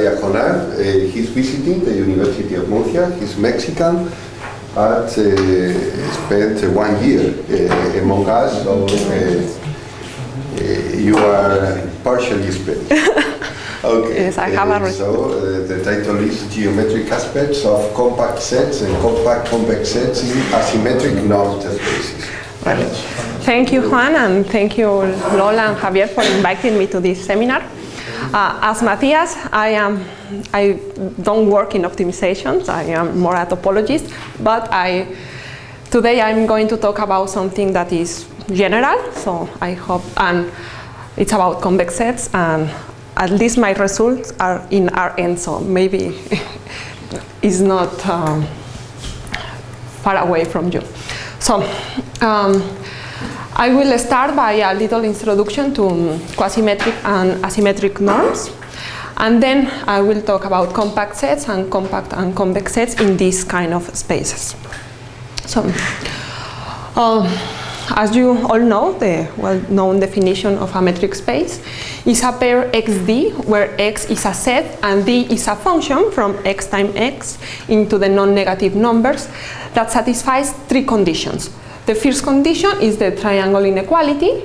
Natalia Jonard. Uh, he's visiting the University of Murcia. He's Mexican, but uh, spent one year uh, among us, so you are partially Spanish. Okay. Yes, I have a So the title is Geometric Aspects of Compact Sets and Compact Convex Sets in Asymmetric Normed Spaces. Thank you, Juan, and thank you, Lola and Javier, for inviting me to this seminar. Uh, as Matthias, I am I don't work in optimizations. I am more a topologist, but I today I'm going to talk about something that is general. So I hope, and it's about convex sets, and at least my results are in Rn. So maybe it's not. Um, far away from you. So, um, I will start by a little introduction to um, quasimetric and asymmetric norms. And then I will talk about compact sets and compact and convex sets in these kind of spaces. So, um, as you all know, the well-known definition of a metric space is a pair xd, where x is a set and d is a function from x times x into the non-negative numbers that satisfies three conditions. The first condition is the triangle inequality.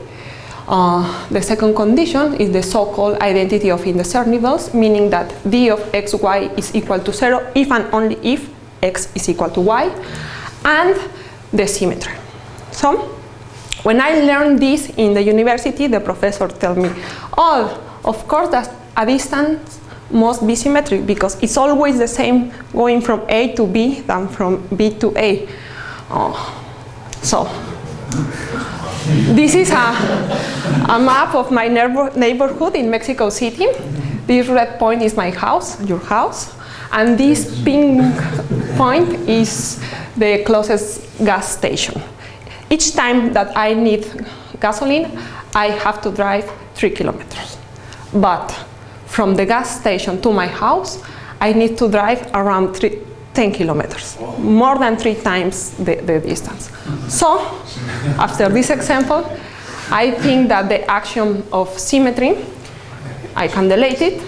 Uh, the second condition is the so-called identity of indiscernibles, meaning that d of xy is equal to zero if and only if x is equal to y, and the symmetry. So, when I learned this in the university, the professor told me, oh, of course that a distance must be symmetric because it's always the same going from A to B than from B to A. Oh. So, this is a, a map of my neighborhood in Mexico City. This red point is my house, your house, and this pink point is the closest gas station. Each time that I need gasoline, I have to drive three kilometers. But from the gas station to my house, I need to drive around three, 10 kilometers, more than three times the, the distance. So, after this example, I think that the axiom of symmetry, I can delete it,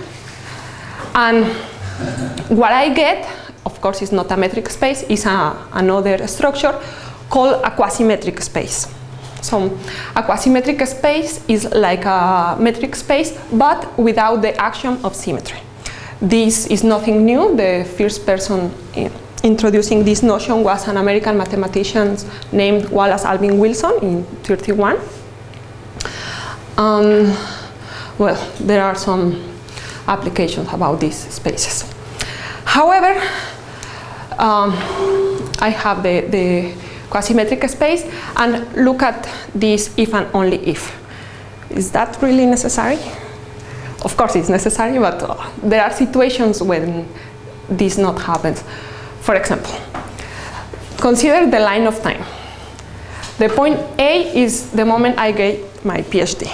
and what I get, of course, is not a metric space, is a, another structure called a quasimetric space. So a quasimetric space is like a metric space, but without the axiom of symmetry. This is nothing new. The first person in introducing this notion was an American mathematician named Wallace Alvin Wilson in 31. Um, well, there are some applications about these spaces. However, um, I have the, the quasimetric space and look at this if and only if. Is that really necessary? Of course it's necessary, but uh, there are situations when this not happens. For example, consider the line of time. The point A is the moment I get my PhD.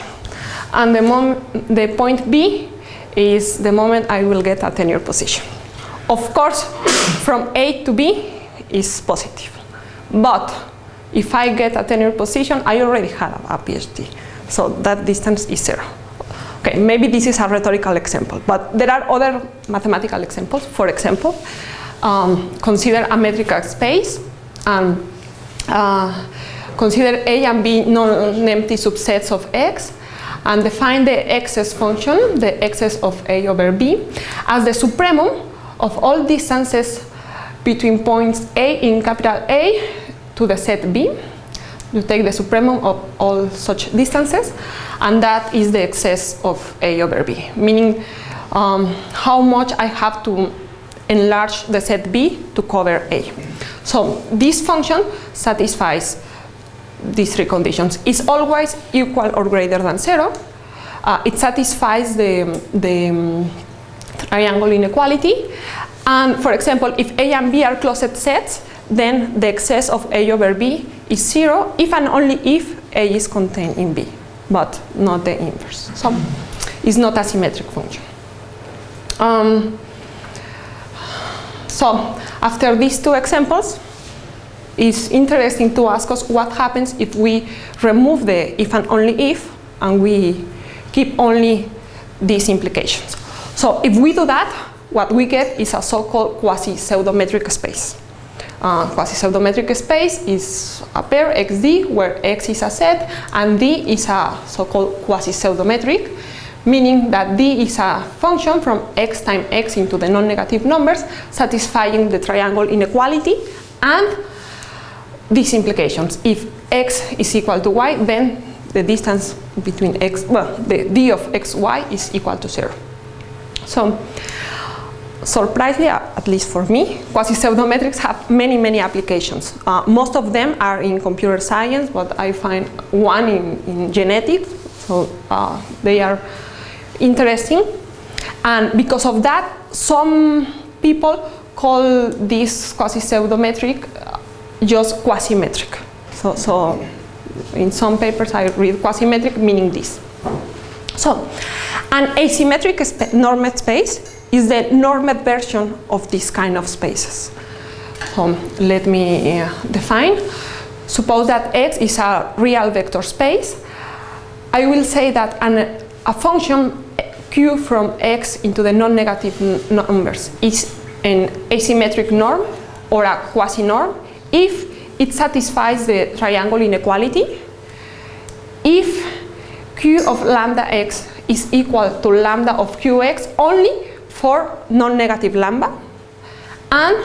And the, mom the point B is the moment I will get a tenure position. Of course, from A to B is positive. But if I get a tenure position, I already have a PhD. So that distance is zero. Okay, maybe this is a rhetorical example, but there are other mathematical examples. For example, um, consider a metric space and uh, consider A and B non-empty subsets of X and define the excess function, the excess of A over B, as the supremum of all distances between points A in capital A to the set B. You take the supremum of all such distances, and that is the excess of A over B, meaning um, how much I have to enlarge the set B to cover A. So this function satisfies these three conditions. It's always equal or greater than zero. Uh, it satisfies the, the um, triangle inequality. And for example, if A and B are closed sets, then the excess of A over B is zero if and only if A is contained in B, but not the inverse. So it's not a symmetric function. Um, so after these two examples, it's interesting to ask us what happens if we remove the if and only if and we keep only these implications. So if we do that, what we get is a so-called quasi-pseudometric space. Uh, quasi-pseudometric space is a pair xd where x is a set and d is a so-called quasi-pseudometric meaning that d is a function from x times x into the non-negative numbers satisfying the triangle inequality and these implications. If x is equal to y then the distance between x, well the d of xy is equal to zero. So surprisingly, at least for me, quasi-pseudometrics have many, many applications. Uh, most of them are in computer science, but I find one in, in genetics, so uh, they are interesting. And because of that, some people call this quasi-pseudometric uh, just quasimetric. So, so in some papers I read quasimetric meaning this. So, an asymmetric normed space is the normed version of this kind of spaces. So let me uh, define. Suppose that X is a real vector space. I will say that an, a function Q from X into the non-negative numbers is an asymmetric norm or a quasi-norm if it satisfies the triangle inequality, if Q of lambda X is equal to lambda of Qx only for non-negative lambda and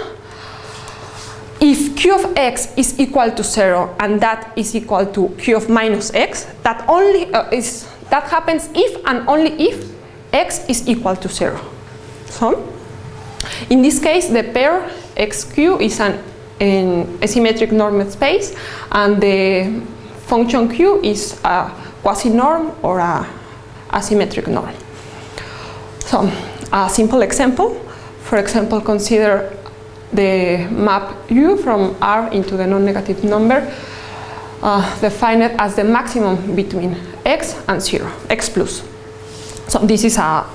if q of x is equal to 0 and that is equal to q of minus x, that only uh, is that happens if and only if x is equal to 0. So, in this case, the pair xq is an, an asymmetric normed space and the function q is a quasi-norm or a asymmetric norm. So, a simple example, for example, consider the map U from R into the non-negative number uh, defined as the maximum between x and 0, x plus. So this is a,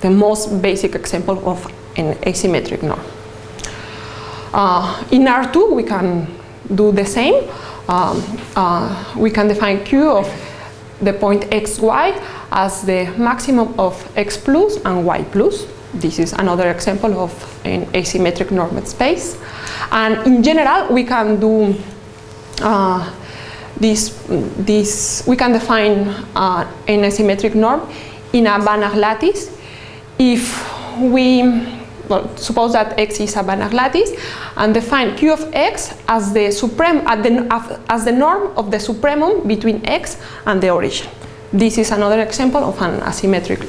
the most basic example of an asymmetric norm. Uh, in R2 we can do the same. Um, uh, we can define Q of the point xy as the maximum of x plus and y plus. This is another example of an asymmetric normed space. And in general, we can do uh, this, this, we can define uh, an asymmetric norm in a Banach lattice if we well, suppose that x is a Banach lattice and define q of x as the supreme the, as the norm of the supremum between x and the origin. This is another example of an asymmetric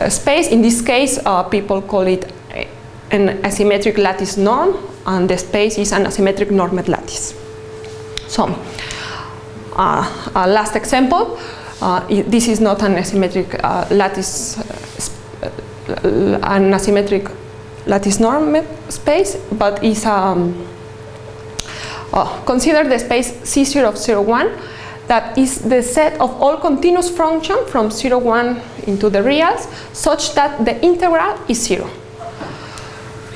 uh, space. In this case, uh, people call it an asymmetric lattice norm and the space is an asymmetric normed lattice. So, uh, last example, uh, this is not an asymmetric uh, lattice, uh, an asymmetric lattice norm space, but is um, uh, consider the space C0 of 0, 1 that is the set of all continuous functions from 0, 1 into the reals such that the integral is 0.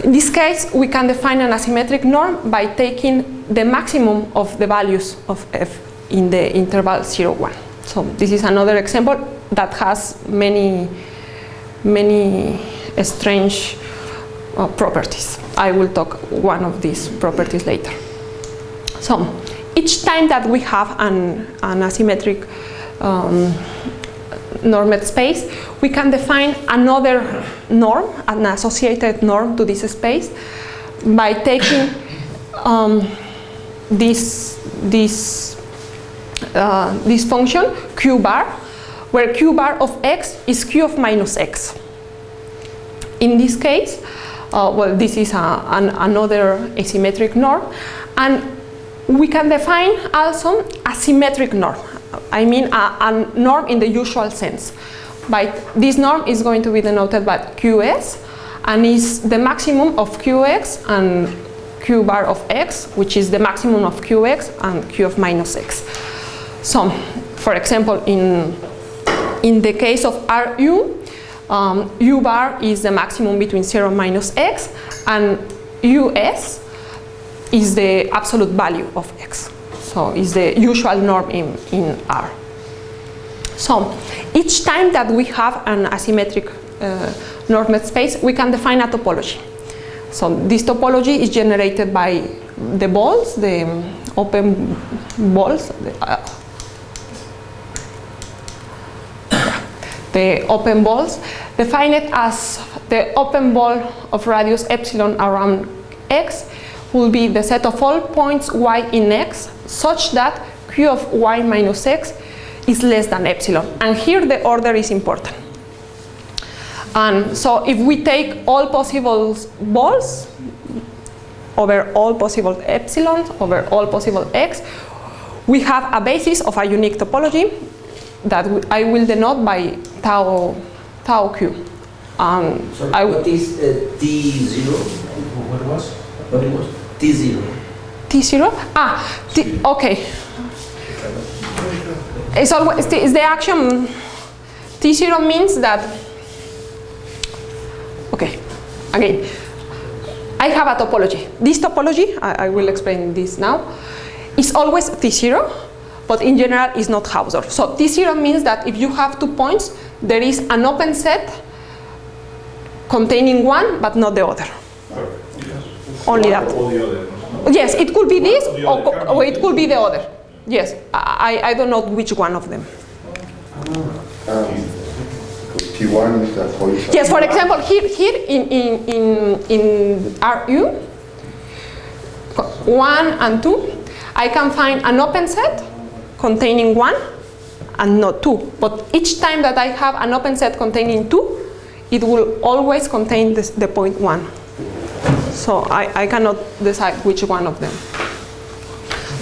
In this case, we can define an asymmetric norm by taking the maximum of the values of f in the interval 0, 1. So this is another example that has many, many strange uh, properties. I will talk one of these properties later. So each time that we have an, an asymmetric um, normed space, we can define another norm, an associated norm to this space by taking um, this, this, uh, this function q bar, where q bar of x is q of minus x. In this case, uh, well, this is a, an, another asymmetric norm. And we can define also a symmetric norm. I mean a, a norm in the usual sense. But this norm is going to be denoted by qs and is the maximum of qx and q bar of x, which is the maximum of qx and q of minus x. So, for example, in, in the case of Ru, um, u bar is the maximum between 0 minus x and us is the absolute value of x. So it's the usual norm in, in R. So each time that we have an asymmetric uh, normed space, we can define a topology. So this topology is generated by the balls, the open balls, the, uh, the open balls, define it as the open ball of radius epsilon around x will be the set of all points y in x such that q of y minus x is less than epsilon. And here the order is important. And so if we take all possible balls over all possible epsilons over all possible x, we have a basis of a unique topology that I will denote by tau, tau q. Um, Sorry, I what is uh, T0? What was? What it was? T0. T0? Ah, T, okay. It's always the, it's the action. T0 means that. Okay, again. I have a topology. This topology, I, I will explain this now, is always T0, but in general is not Hausdorff. So T0 means that if you have two points, there is an open set containing one but not the other. Only that. Other. Yes, it could be this Or or, other, co- can or it could be the other. Yes, I, I don't know which one of them. T1 is the. Yes, for example, here, here in, in, in, in RU, 1 and 2, I can find an open set containing 1 and not 2. But each time that I have an open set containing 2, it will always contain this, the point 1. So I, I cannot decide which one of them.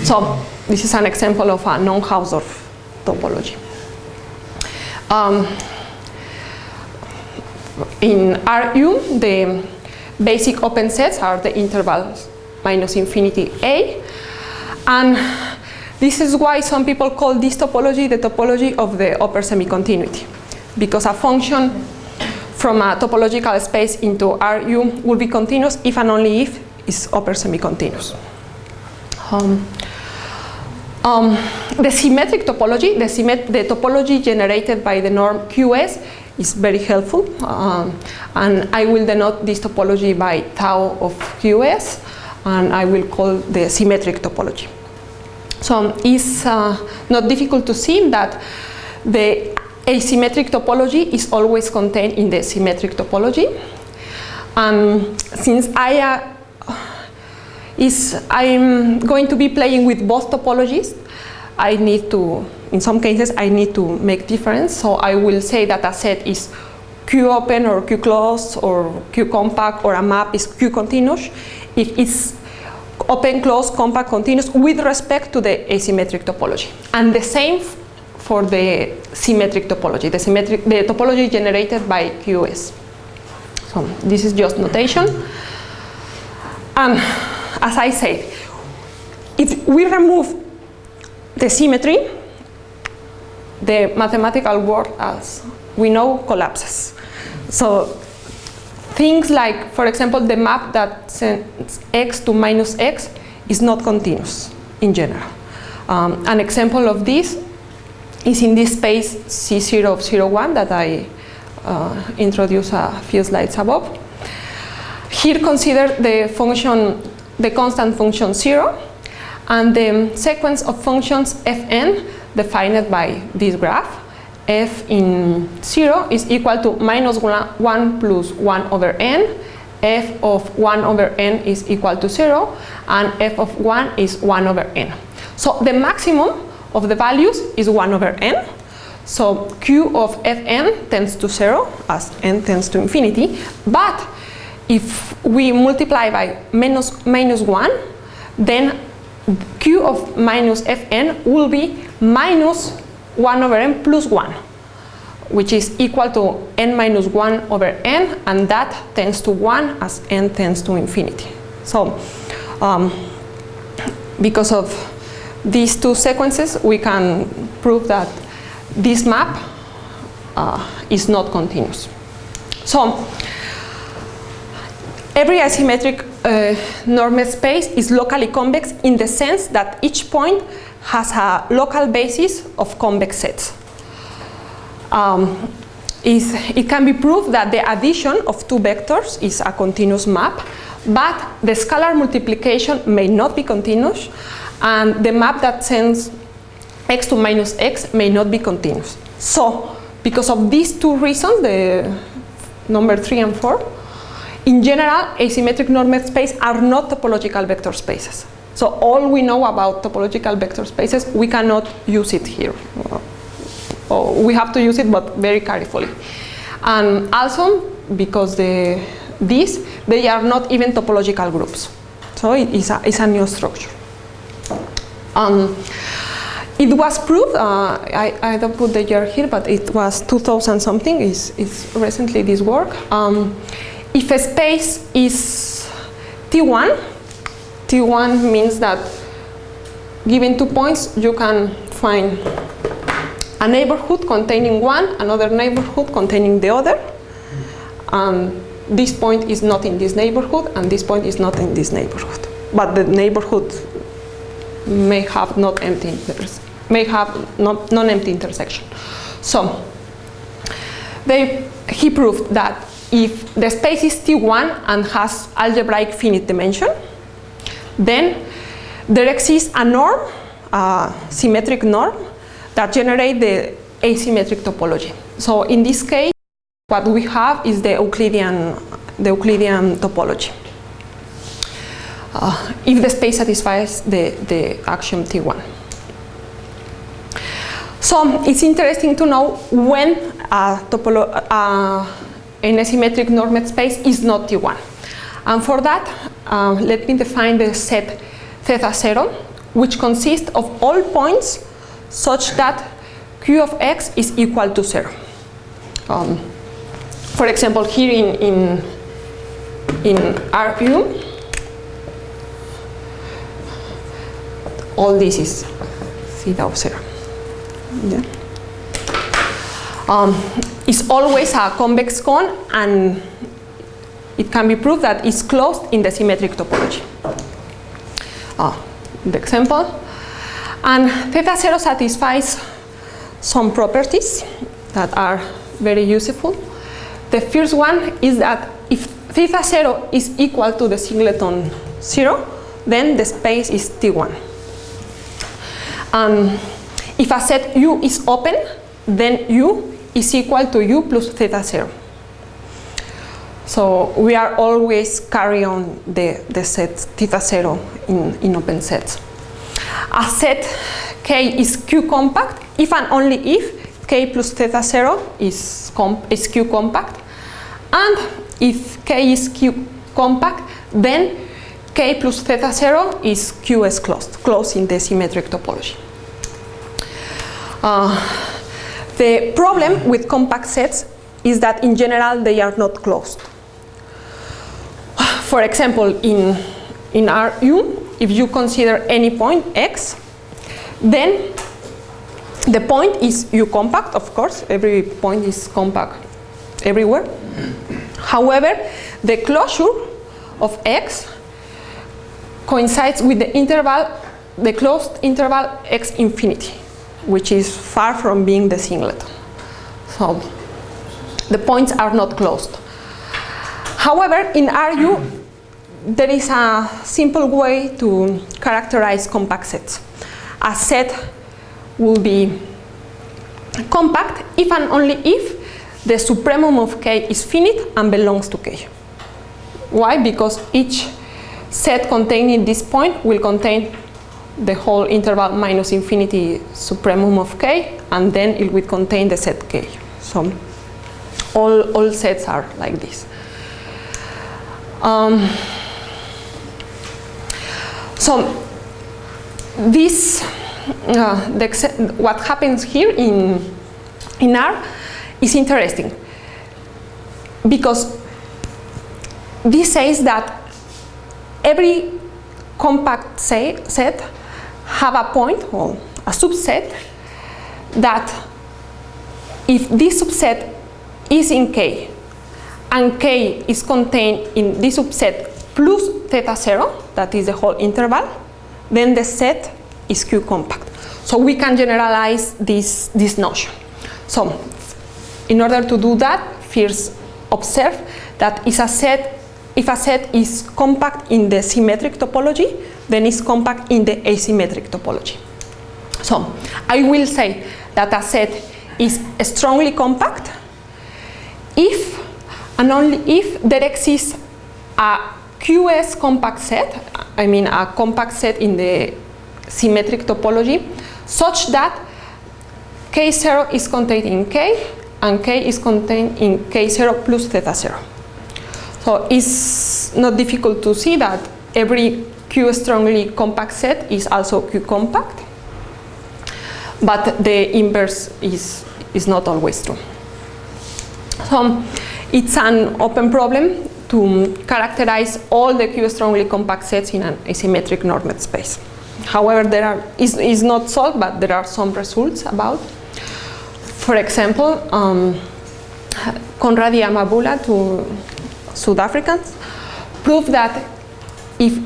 So this is an example of a non-Hausdorff topology. Um, in RU, the basic open sets are the intervals minus infinity A. And this is why some people call this topology the topology of the upper semi-continuity. Because a function from a topological space into RU will be continuous if and only if it's upper semi-continuous. Um, um, the symmetric topology, the, symmet the topology generated by the norm QS is very helpful. Um, and I will denote this topology by tau of QS, and I will call the symmetric topology. So it's uh, not difficult to see that the asymmetric topology is always contained in the symmetric topology. Um, since I uh, is I'm going to be playing with both topologies. I need to, in some cases, I need to make difference. So I will say that a set is Q open or Q closed or Q compact or a map is Q continuous if it's open, closed, compact, continuous with respect to the asymmetric topology. And the same for the symmetric topology, the, symmetric, the topology generated by QS. So this is just notation. And as I said, if we remove the symmetry, the mathematical world, as we know, collapses. So things like, for example, the map that sends x to minus x is not continuous in general. Um, an example of this is in this space C0 of 01 that I uh, introduced a few slides above. Here consider the function, the constant function 0 and the sequence of functions fn defined by this graph. F in 0 is equal to minus 1 plus 1 over n, f of 1 over n is equal to 0, and f of 1 is 1 over n. So the maximum of the values is 1 over n. So q of fn tends to 0 as n tends to infinity, but if we multiply by minus, minus 1, then q of minus fn will be minus 1 over n plus 1, which is equal to n minus 1 over n, and that tends to 1 as n tends to infinity. So, um, because of these two sequences, we can prove that this map uh, is not continuous. So, every asymmetric uh, normed space is locally convex in the sense that each point has a local basis of convex sets. um, it can be proved that the addition of two vectors is a continuous map, but the scalar multiplication may not be continuous, and the map that sends x to minus x may not be continuous. So, because of these two reasons, the number three and four, in general, asymmetric normed space are not topological vector spaces. So all we know about topological vector spaces, we cannot use it here. Or we have to use it, but very carefully. And also, because the, these, they are not even topological groups. So it is a, it's a new structure. Um, it was proved, uh, I, I don't put the year here, but it was 2000 something, is recently this work. Um, if a space is T1, T1 means that given two points, you can find a neighborhood containing one, another neighborhood containing the other. And this point is not in this neighborhood, and this point is not in this neighborhood. But the neighborhood may have not empty may have non-empty intersection. So they, he proved that if the space is T1 and has algebraic finite dimension, then there exists a norm, a symmetric norm, that generates the asymmetric topology. So in this case, what we have is the Euclidean, the Euclidean topology. Uh, if the space satisfies the, the axiom T1. So it's interesting to know when a topolo uh, an asymmetric normed space is not T1. And for that, uh, let me define the set theta 0, which consists of all points such that q of x is equal to 0. Um, for example, here in, in, in RU, all this is theta of 0. Yeah. Um, it's always a convex cone and it can be proved that it's closed in the symmetric topology. Uh, the example. And theta 0 satisfies some properties that are very useful. The first one is that if theta 0 is equal to the singleton 0, then the space is T1. And if a set U is open, then U is equal to U plus theta 0. So we are always carry on the, the set theta 0 in, in open sets. A set K is Q compact if and only if K plus theta 0 is, is Q compact. And if K is Q compact, then K plus theta 0 is QS closed, closed in the symmetric topology. Uh, the problem with compact sets is that in general they are not closed. For example, in, in RU, if you consider any point x, then the point is U compact, of course, every point is compact everywhere. However, the closure of x coincides with the interval, the closed interval x infinity which is far from being the singleton. So the points are not closed. However, in RU, there is a simple way to characterize compact sets. A set will be compact if and only if the supremum of K is finite and belongs to K. Why? Because each set containing this point will contain the whole interval minus infinity supremum of k, and then it will contain the set k. So all, all sets are like this. Um, so this, uh, the, what happens here in, in R is interesting. Because this says that every compact say, set have a point, or a subset, that if this subset is in K, and K is contained in this subset plus theta 0, that is the whole interval, then the set is Q compact. So we can generalize this, this notion. So in order to do that, first observe that is a set, if a set is compact in the symmetric topology, then it's compact in the asymmetric topology. So I will say that a set is strongly compact if and only if there exists a QS compact set, I mean a compact set in the symmetric topology, such that K0 is contained in K and K is contained in K0 plus theta 0. So it's not difficult to see that every Q strongly compact set is also Q compact, but the inverse is, is not always true. So it's an open problem to characterize all the Q strongly compact sets in an asymmetric normed space. However, there are, is, is not solved, but there are some results about. For example, um, Conradie Amabula, two South Africans, proved that if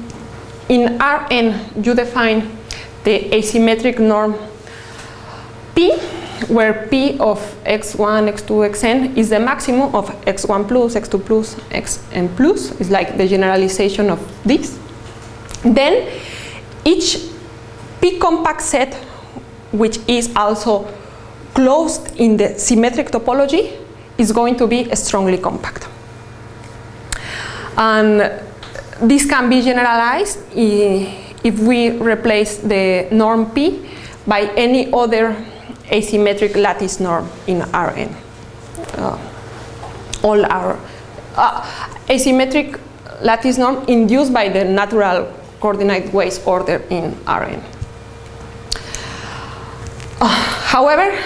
in Rn you define the asymmetric norm P, where P of x1, x2, xn is the maximum of x1 plus, x2 plus, xn plus, is like the generalization of this, then each P compact set, which is also closed in the symmetric topology, is going to be strongly compact. And this can be generalized if we replace the norm P by any other asymmetric lattice norm in Rn. Uh, all our uh, asymmetric lattice norm induced by the natural coordinate ways order in Rn. Uh, however,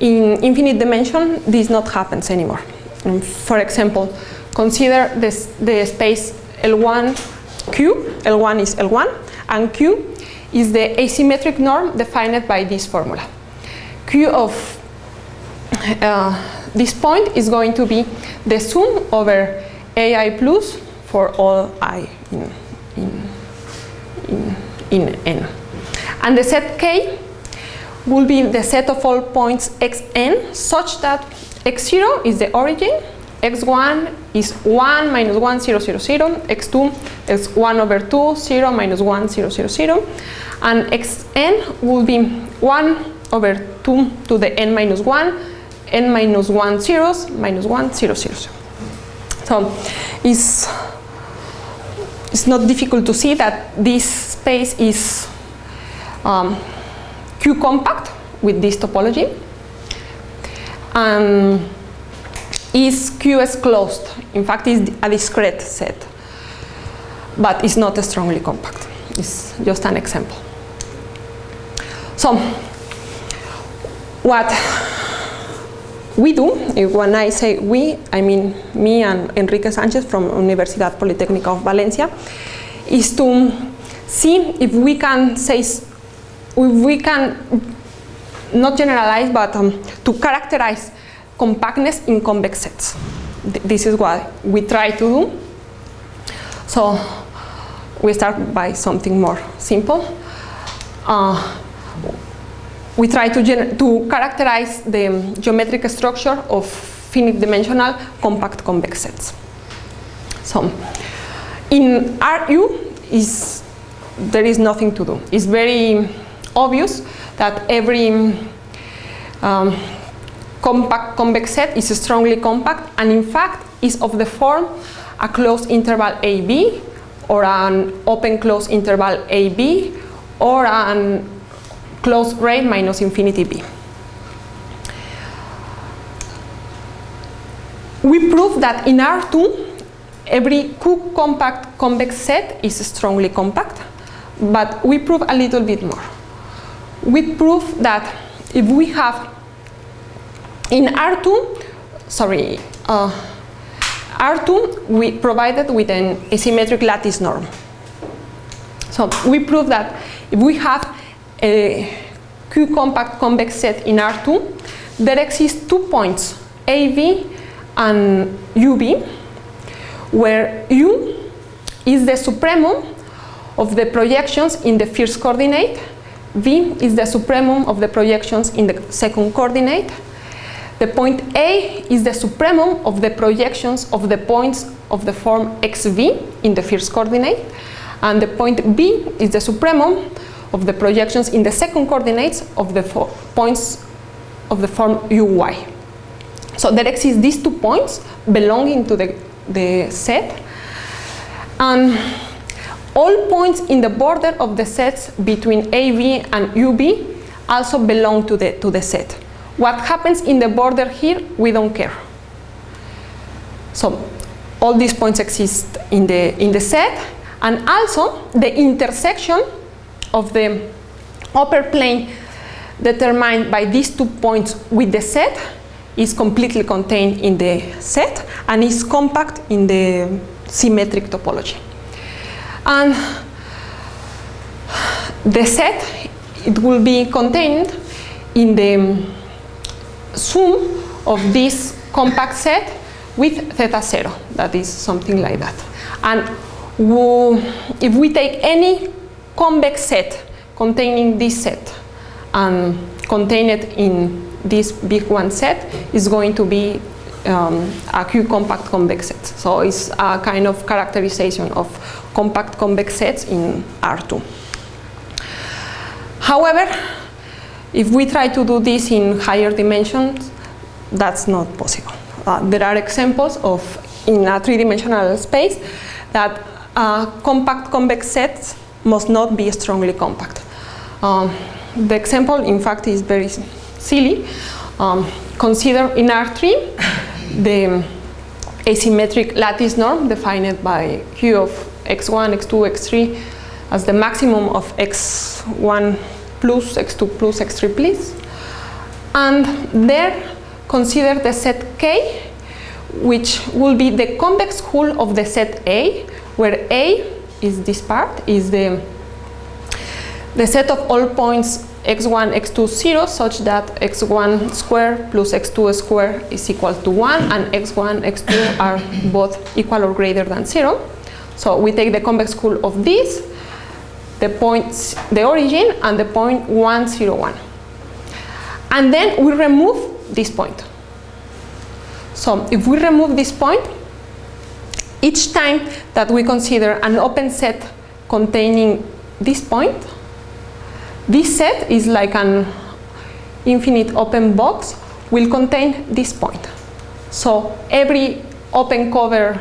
in infinite dimension, this not happens anymore. Um, for example, consider this, the space L1 Q, L1 is L1, and Q is the asymmetric norm defined by this formula. Q of uh, this point is going to be the sum over AI plus for all I in, in, in, in N. And the set K will be the set of all points xn such that x0 is the origin, x1 is 1 minus 1, 0, 0, 0, x2 is 1 over 2, 0, minus 1, 0, 0, 0, and xn will be 1 over 2 to the n minus 1, n minus 1 zeros, minus 1, 0, 0, 0. So it's, it's not difficult to see that this space is um, Q compact with this topology and is QS closed. In fact, it's a discrete set, but it's not strongly compact. It's just an example. So what we do, when I say we, I mean me and Enrique Sanchez from Universidad Politécnica of Valencia, is to see if we can say, if we can not generalize, but um, to characterize compactness in convex sets. Th this is what we try to do. So we start by something more simple. Uh, we try to, to characterize the geometric structure of finite dimensional compact convex sets. So in RU is there is nothing to do. It's very obvious that every um, compact convex set is strongly compact and in fact is of the form a closed interval AB or an open closed interval AB or an closed grade minus infinity B. We prove that in R2 every Q compact convex set is strongly compact but we prove a little bit more. We prove that if we have in R2, sorry, uh, R2 we provided with an asymmetric lattice norm. So we prove that if we have a Q compact convex set in R2, there exist two points, AV and UV, where U is the supremum of the projections in the first coordinate, V is the supremum of the projections in the second coordinate. The point A is the supremum of the projections of the points of the form xv in the first coordinate, and the point B is the supremum of the projections in the second coordinates of the points of the form uy. So there exist these two points belonging to the, the set, and all points in the border of the sets between AB and UB also belong to the, to the set. What happens in the border here, we don't care. So all these points exist in the, in the set, and also the intersection of the upper plane determined by these two points with the set is completely contained in the set and is compact in the symmetric topology. And the set, it will be contained in the sum of this compact set with theta zero, that is something like that. And if we take any convex set containing this set and contained in this big one set, is going to be um, a Q compact convex set. So it's a kind of characterization of compact convex sets in R2. However, if we try to do this in higher dimensions, that's not possible. Uh, there are examples of, in a three-dimensional space, that uh, compact convex sets must not be strongly compact. Um, the example, in fact, is very silly. Um, consider in R3 the asymmetric lattice norm defined by Q of x1, x2, x3 as the maximum of x1 plus, x2 plus, x3 plus. And there consider the set K, which will be the convex hull of the set A, where A is this part, is the, the set of all points x1, x2, 0, such that x1 square plus x2 square is equal to 1, and x1, x2 are both equal or greater than 0. So we take the convex hull of this, the points, the origin, and the point 1, 0, 1. And then we remove this point. So if we remove this point, each time that we consider an open set containing this point, this set is like an infinite open box will contain this point. So every open cover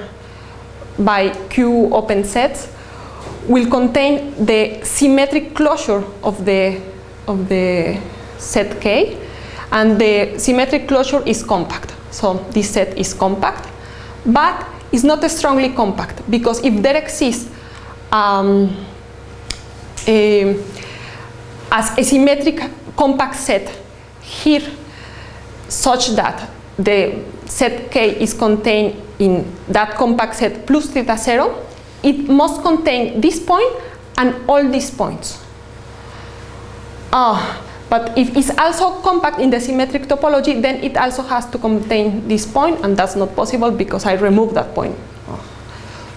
by Q open sets will contain the symmetric closure of the, of the set K and the symmetric closure is compact. So this set is compact, but it's not strongly compact because if there exists um, a, as a symmetric compact set here such that the set K is contained in that compact set plus theta zero, it must contain this point and all these points. Ah, but if it's also compact in the symmetric topology, then it also has to contain this point, and that's not possible because I removed that point.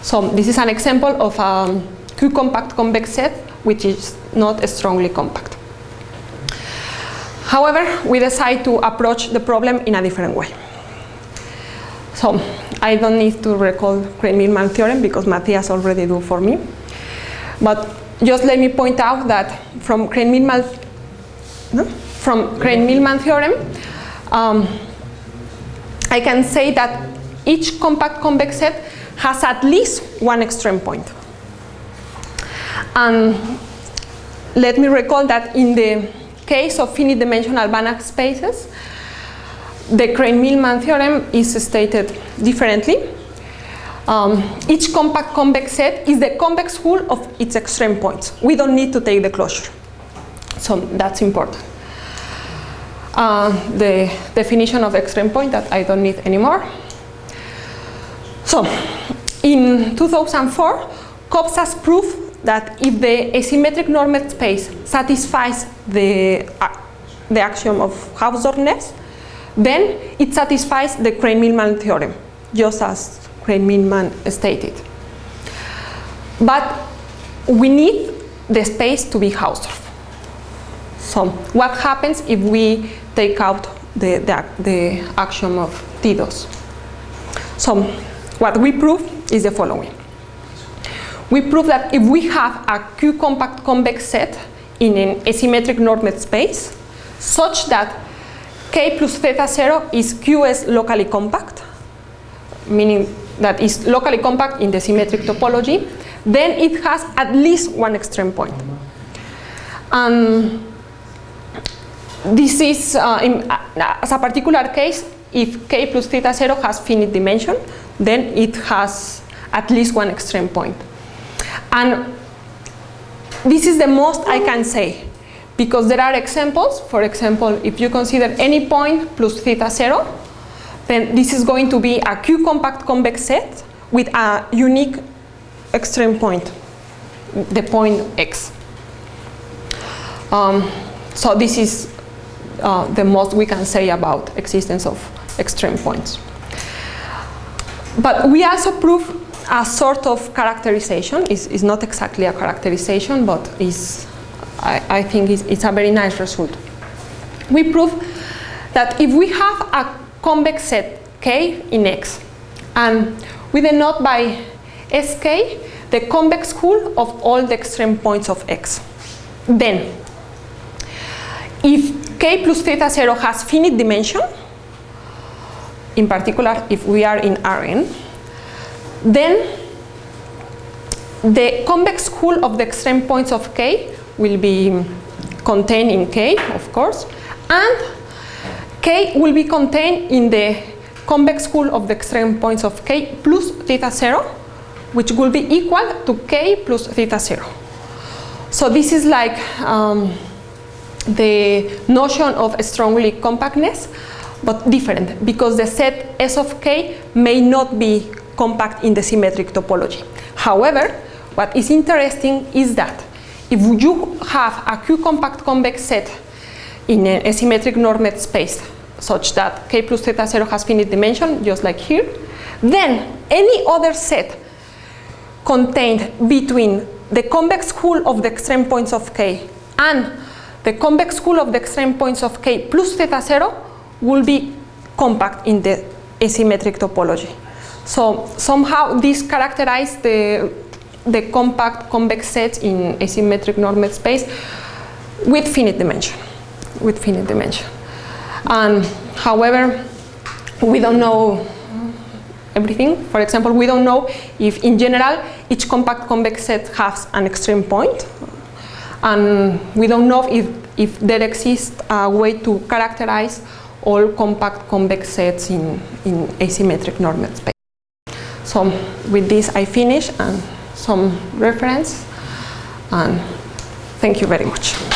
So this is an example of a Q-compact convex set, which is not strongly compact. However, we decide to approach the problem in a different way. So I don't need to recall Krein-Milman theorem because Matthias already do for me. But just let me point out that from Krein-Milman no? from Krein-Milman theorem, um, I can say that each compact convex set has at least one extreme point. And let me recall that in the case of finite dimensional Banach spaces, the Krein-Milman theorem is stated differently. Um, each compact convex set is the convex hull of its extreme points. We don't need to take the closure. So that's important. Uh, the definition of extreme point that I don't need anymore. So, in 2004, Cobzaş proved that if the asymmetric normed space satisfies the, uh, the axiom of Hausdorff-Ness, then it satisfies the Krein-Milman theorem, just as Krein-Milman stated. But we need the space to be Hausdorff. So what happens if we take out the, the, the axiom of TDOS. So what we prove is the following. We prove that if we have a Q-compact convex set in an asymmetric normed space, such that K plus theta 0 is QS locally compact, meaning that is locally compact in the symmetric topology, then it has at least one extreme point. And this is, uh, in, uh, as a particular case, if k plus theta 0 has finite dimension, then it has at least one extreme point. And this is the most I can say, because there are examples. For example, if you consider any point plus theta 0, then this is going to be a Q-compact convex set with a unique extreme point, the point x. Um, so this is uh, the most we can say about existence of extreme points. But we also prove a sort of characterization. It's, it's not exactly a characterization, but is, I, I think it's, it's a very nice result. We prove that if we have a convex set K in X, and we denote by Sk the convex hull of all the extreme points of X, then if k plus theta 0 has finite dimension, in particular if we are in Rn, then the convex hull of the extreme points of k will be contained in k, of course, and k will be contained in the convex hull of the extreme points of k plus theta 0, which will be equal to k plus theta 0. So this is like um, the notion of strongly compactness, but different because the set S of k may not be compact in the symmetric topology. However, what is interesting is that if you have a Q-compact convex set in an asymmetric normed space such that k plus theta 0 has finite dimension, just like here, then any other set contained between the convex hull of the extreme points of k and the convex hull of the extreme points of k plus theta 0 will be compact in the asymmetric topology. So somehow this characterizes the, the compact convex sets in asymmetric normed space with finite dimension, with finite dimension. And however, we don't know everything. For example, we don't know if in general each compact convex set has an extreme point. And we don't know if, if there exists a way to characterize all compact convex sets in, in asymmetric normed space. So with this I finish and some reference and thank you very much.